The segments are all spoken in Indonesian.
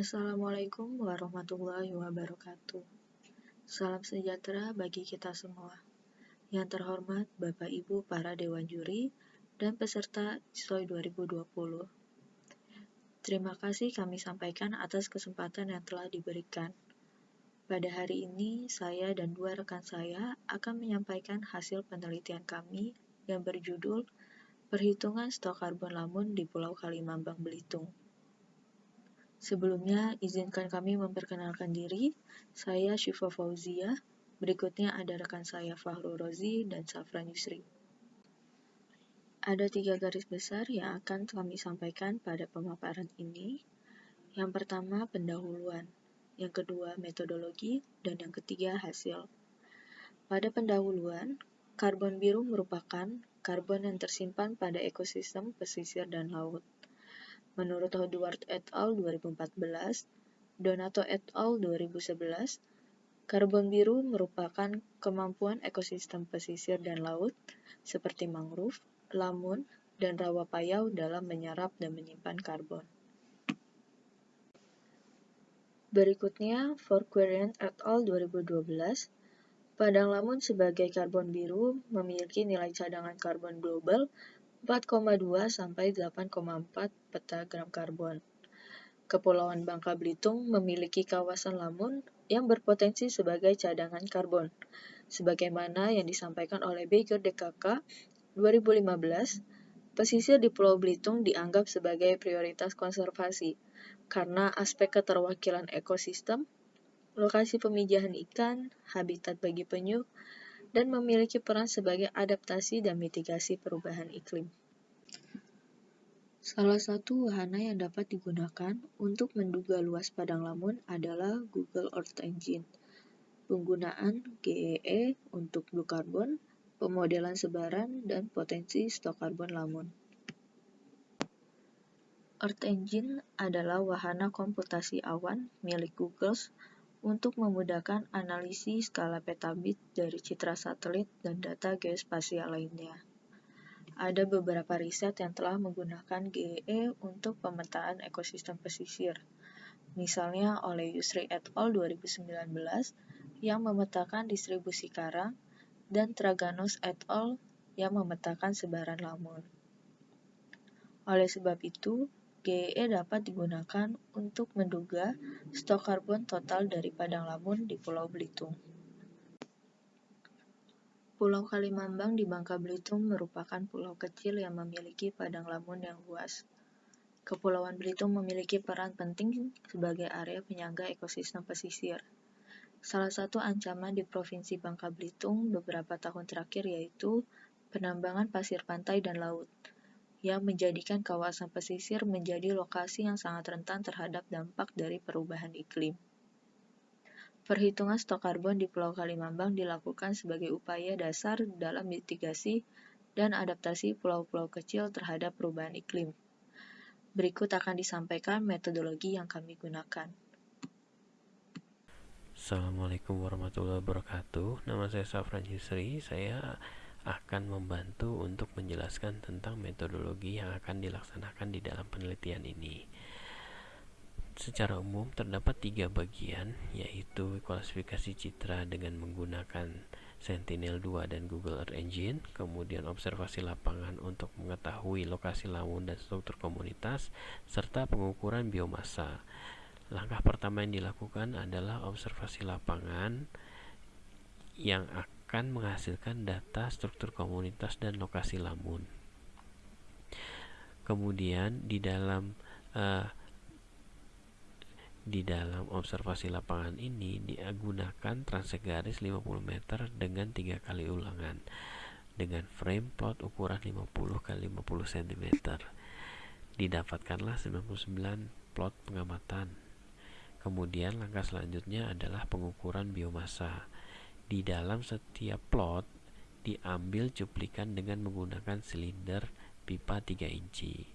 Assalamualaikum warahmatullahi wabarakatuh. Salam sejahtera bagi kita semua. Yang terhormat Bapak Ibu para Dewan Juri dan peserta SOI 2020. Terima kasih kami sampaikan atas kesempatan yang telah diberikan. Pada hari ini, saya dan dua rekan saya akan menyampaikan hasil penelitian kami yang berjudul Perhitungan Stok Karbon Lamun di Pulau Kalimambang Belitung. Sebelumnya, izinkan kami memperkenalkan diri. Saya Syifa Fauzia. Berikutnya ada rekan saya Fahru Rozi dan Safran Yusri. Ada tiga garis besar yang akan kami sampaikan pada pemaparan ini. Yang pertama, pendahuluan yang kedua metodologi, dan yang ketiga hasil. Pada pendahuluan, karbon biru merupakan karbon yang tersimpan pada ekosistem pesisir dan laut. Menurut Howard et al. 2014, Donato et al. 2011, karbon biru merupakan kemampuan ekosistem pesisir dan laut seperti mangrove, lamun, dan rawa payau dalam menyerap dan menyimpan karbon. Berikutnya, Forquerian et al. 2012, Padang Lamun sebagai karbon biru memiliki nilai cadangan karbon global 4,2 sampai 8,4 petagram karbon. Kepulauan Bangka Belitung memiliki kawasan lamun yang berpotensi sebagai cadangan karbon, sebagaimana yang disampaikan oleh Baker DKK 2015, pesisir di Pulau Belitung dianggap sebagai prioritas konservasi karena aspek keterwakilan ekosistem, lokasi pemijahan ikan, habitat bagi penyu, dan memiliki peran sebagai adaptasi dan mitigasi perubahan iklim. Salah satu wahana yang dapat digunakan untuk menduga luas padang lamun adalah Google Earth Engine. Penggunaan GEE e untuk blue carbon, pemodelan sebaran, dan potensi stok karbon lamun. Earth Engine adalah wahana komputasi awan milik Google untuk memudahkan analisis skala petabit dari citra satelit dan data geospasial lainnya. Ada beberapa riset yang telah menggunakan GEE untuk pemetaan ekosistem pesisir, misalnya oleh Yusri et al. 2019 yang memetakan distribusi karang dan Traganos et al. yang memetakan sebaran lamun. Oleh sebab itu, GEE dapat digunakan untuk menduga stok karbon total dari padang lamun di Pulau Belitung. Pulau Kalimambang di Bangka Belitung merupakan pulau kecil yang memiliki padang lamun yang luas. Kepulauan Belitung memiliki peran penting sebagai area penyangga ekosistem pesisir. Salah satu ancaman di Provinsi Bangka Belitung beberapa tahun terakhir yaitu penambangan pasir pantai dan laut yang menjadikan kawasan pesisir menjadi lokasi yang sangat rentan terhadap dampak dari perubahan iklim. Perhitungan stok karbon di Pulau Kalimambang dilakukan sebagai upaya dasar dalam mitigasi dan adaptasi pulau-pulau kecil terhadap perubahan iklim. Berikut akan disampaikan metodologi yang kami gunakan. Assalamualaikum warahmatullahi wabarakatuh. Nama saya Safran Yusri. Saya akan membantu untuk menjelaskan tentang metodologi yang akan dilaksanakan di dalam penelitian ini. Secara umum terdapat tiga bagian, yaitu klasifikasi citra dengan menggunakan Sentinel-2 dan Google Earth Engine, kemudian observasi lapangan untuk mengetahui lokasi lamun dan struktur komunitas, serta pengukuran biomasa. Langkah pertama yang dilakukan adalah observasi lapangan yang akan akan menghasilkan data struktur komunitas dan lokasi lamun. Kemudian di dalam uh, di dalam observasi lapangan ini digunakan transek garis 50 meter dengan tiga kali ulangan dengan frame plot ukuran 50 kali 50 cm. Didapatkanlah 99 plot pengamatan. Kemudian langkah selanjutnya adalah pengukuran biomasa di dalam setiap plot diambil cuplikan dengan menggunakan silinder pipa 3 inci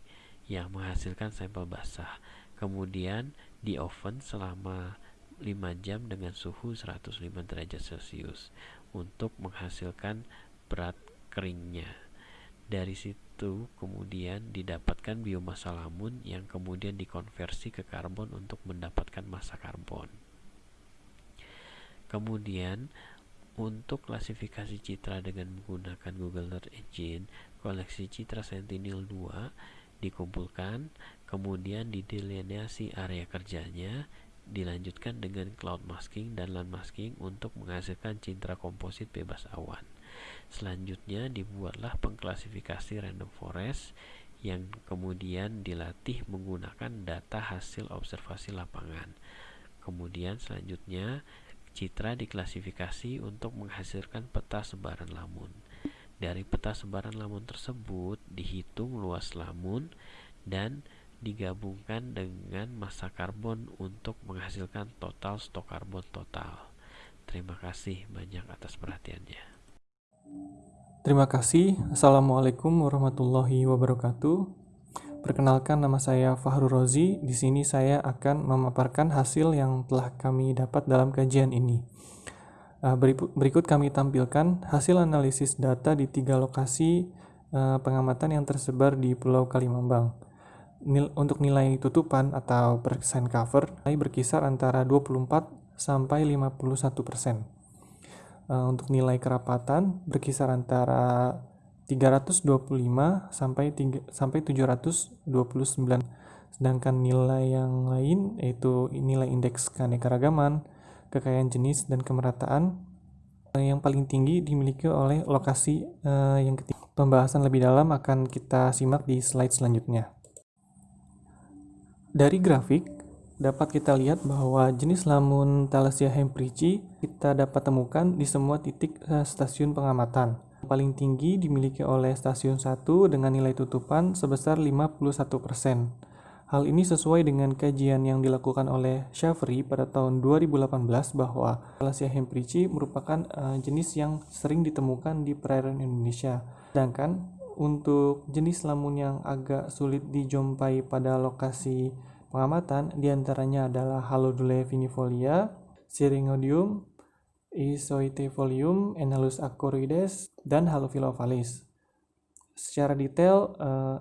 yang menghasilkan sampel basah. Kemudian di oven selama 5 jam dengan suhu 105 derajat Celcius untuk menghasilkan berat keringnya. Dari situ itu kemudian didapatkan biomasa lamun yang kemudian dikonversi ke karbon untuk mendapatkan massa karbon. Kemudian untuk klasifikasi citra dengan menggunakan Google Earth Engine, koleksi citra Sentinel-2 dikumpulkan, kemudian didelineasi area kerjanya, dilanjutkan dengan cloud masking dan land masking untuk menghasilkan citra komposit bebas awan. Selanjutnya dibuatlah pengklasifikasi random forest yang kemudian dilatih menggunakan data hasil observasi lapangan. Kemudian selanjutnya Citra diklasifikasi untuk menghasilkan peta sebaran lamun. Dari peta sebaran lamun tersebut dihitung luas lamun dan digabungkan dengan massa karbon untuk menghasilkan total stok karbon total. Terima kasih banyak atas perhatiannya. Terima kasih. Assalamualaikum warahmatullahi wabarakatuh. Perkenalkan nama saya Fahru Rozi. Di sini saya akan memaparkan hasil yang telah kami dapat dalam kajian ini. Eh, berikut kami tampilkan hasil analisis data di tiga lokasi eh, pengamatan yang tersebar di Pulau Kalimantan. Untuk nilai tutupan atau persen cover berkisar antara 24 sampai 51 persen. Eh, untuk nilai kerapatan berkisar antara 325 sampai 3, sampai 729. Sedangkan nilai yang lain yaitu nilai indeks keanekaragaman, kekayaan jenis dan kemerataan yang paling tinggi dimiliki oleh lokasi uh, yang ketiga. Pembahasan lebih dalam akan kita simak di slide selanjutnya. Dari grafik dapat kita lihat bahwa jenis lamun Thalasia hemprici kita dapat temukan di semua titik uh, stasiun pengamatan paling tinggi dimiliki oleh stasiun 1 dengan nilai tutupan sebesar 51%. Hal ini sesuai dengan kajian yang dilakukan oleh Shavery pada tahun 2018 bahwa Thalasia hemprici merupakan uh, jenis yang sering ditemukan di perairan Indonesia. Sedangkan untuk jenis lamun yang agak sulit dijumpai pada lokasi pengamatan di antaranya adalah Halodule vinifolia, Syringodium, Isoithefolium, Enhalus acoroides, dan Halophilophales. Secara detail, uh,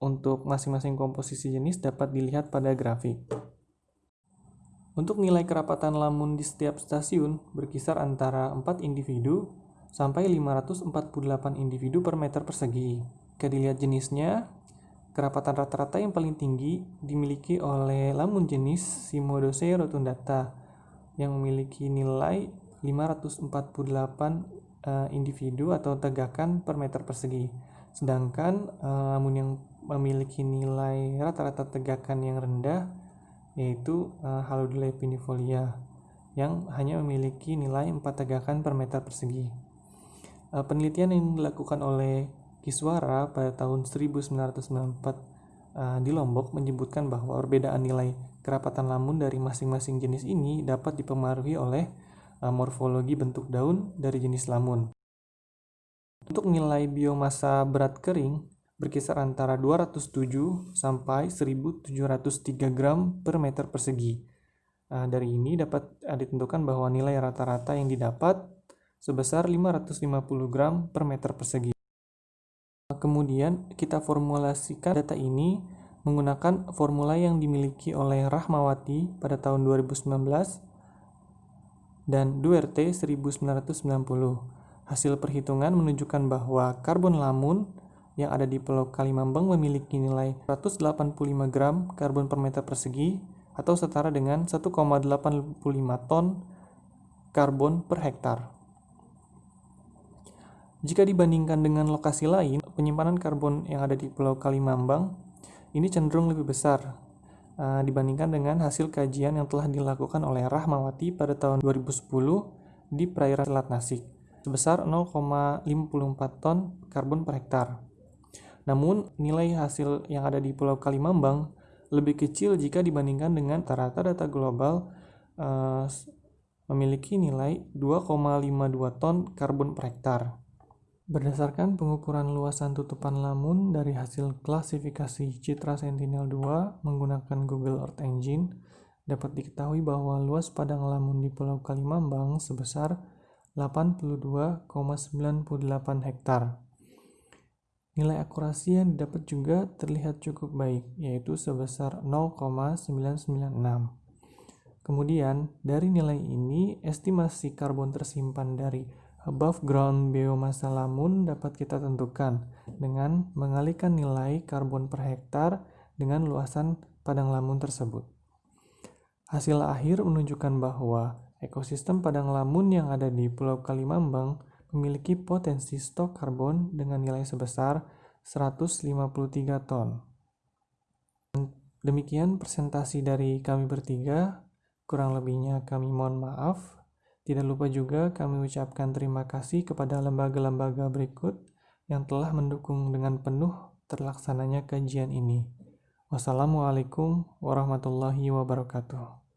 untuk masing-masing komposisi jenis dapat dilihat pada grafik. Untuk nilai kerapatan lamun di setiap stasiun berkisar antara 4 individu sampai 548 individu per meter persegi. Jika dilihat jenisnya, kerapatan rata-rata yang paling tinggi dimiliki oleh lamun jenis Simodose rotundata yang memiliki nilai 548 uh, eh, individu atau tegakan per meter persegi. Sedangkan uh, yang memiliki nilai rata-rata tegakan yang rendah yaitu uh, Halodule pinifolia yang hanya memiliki nilai 4 tegakan per meter persegi. Uh, penelitian yang dilakukan oleh Kiswara pada tahun 1994 uh, di Lombok menyebutkan bahwa perbedaan nilai Kerapatan lamun dari masing-masing jenis ini dapat dipengaruhi oleh uh, morfologi bentuk daun dari jenis lamun. Untuk nilai biomasa berat kering berkisar antara 207 sampai 1703 gram per meter persegi. Nah, dari ini dapat ditentukan bahwa nilai rata-rata yang didapat sebesar 550 gram per meter persegi. Kemudian kita formulasikan data ini menggunakan formula yang dimiliki oleh Rahmawati pada tahun 2019 dan Duerte 1990. Hasil perhitungan menunjukkan bahwa karbon lamun yang ada di Pulau Kalimambang memiliki nilai 185 gram karbon per meter persegi atau setara dengan 1,85 ton karbon per hektar. Jika dibandingkan dengan lokasi lain, penyimpanan karbon yang ada di Pulau Kalimambang ini cenderung lebih besar uh, dibandingkan dengan hasil kajian yang telah dilakukan oleh Rahmawati pada tahun 2010 di perairan Selat Nasik sebesar 0,54 ton karbon per hektar. Namun, nilai hasil yang ada di Pulau Kalimambang lebih kecil jika dibandingkan dengan rata-rata data global uh, memiliki nilai 2,52 ton karbon per hektar. Berdasarkan pengukuran luasan tutupan lamun dari hasil klasifikasi Citra Sentinel-2 menggunakan Google Earth Engine, dapat diketahui bahwa luas padang lamun di Pulau Kalimambang sebesar 82,98 hektar. Nilai akurasi yang didapat juga terlihat cukup baik, yaitu sebesar 0,996. Kemudian, dari nilai ini, estimasi karbon tersimpan dari above ground biomasa lamun dapat kita tentukan dengan mengalihkan nilai karbon per hektar dengan luasan padang lamun tersebut. Hasil akhir menunjukkan bahwa ekosistem padang lamun yang ada di Pulau Kalimambang memiliki potensi stok karbon dengan nilai sebesar 153 ton. Demikian presentasi dari kami bertiga, kurang lebihnya kami mohon maaf. Tidak lupa juga kami ucapkan terima kasih kepada lembaga-lembaga berikut yang telah mendukung dengan penuh terlaksananya kajian ini. Wassalamualaikum warahmatullahi wabarakatuh.